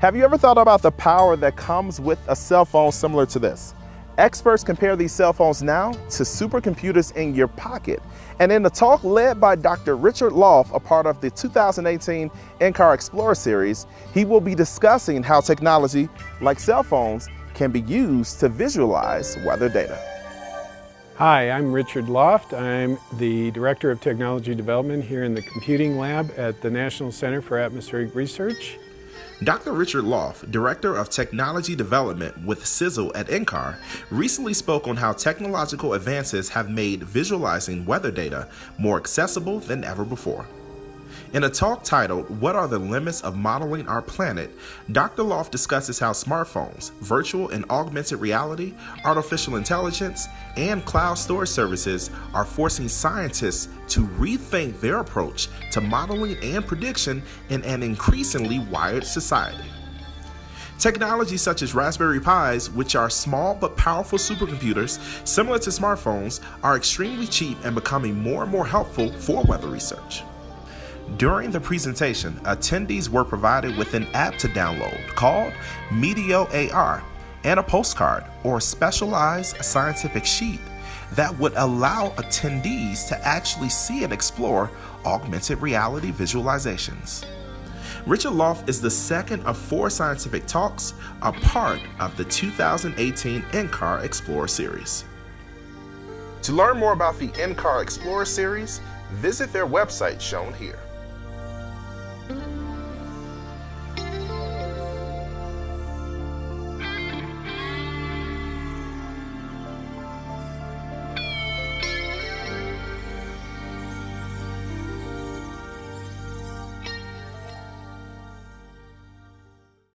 Have you ever thought about the power that comes with a cell phone similar to this? Experts compare these cell phones now to supercomputers in your pocket. And in a talk led by Dr. Richard Loft, a part of the 2018 NCAR Explorer series, he will be discussing how technology like cell phones can be used to visualize weather data. Hi, I'm Richard Loft. I'm the Director of Technology Development here in the Computing Lab at the National Center for Atmospheric Research. Dr. Richard Loft, Director of Technology Development with CISL at NCAR, recently spoke on how technological advances have made visualizing weather data more accessible than ever before. In a talk titled, What Are the Limits of Modeling Our Planet? Dr. Loft discusses how smartphones, virtual and augmented reality, artificial intelligence, and cloud storage services are forcing scientists to rethink their approach to modeling and prediction in an increasingly wired society. Technology such as Raspberry Pis, which are small but powerful supercomputers similar to smartphones, are extremely cheap and becoming more and more helpful for weather research. During the presentation, attendees were provided with an app to download called Meteo AR and a postcard or specialized scientific sheet that would allow attendees to actually see and explore augmented reality visualizations. Richard Loft is the second of four scientific talks, a part of the 2018 NCAR Explorer series. To learn more about the NCAR Explorer series, visit their website shown here. Bye.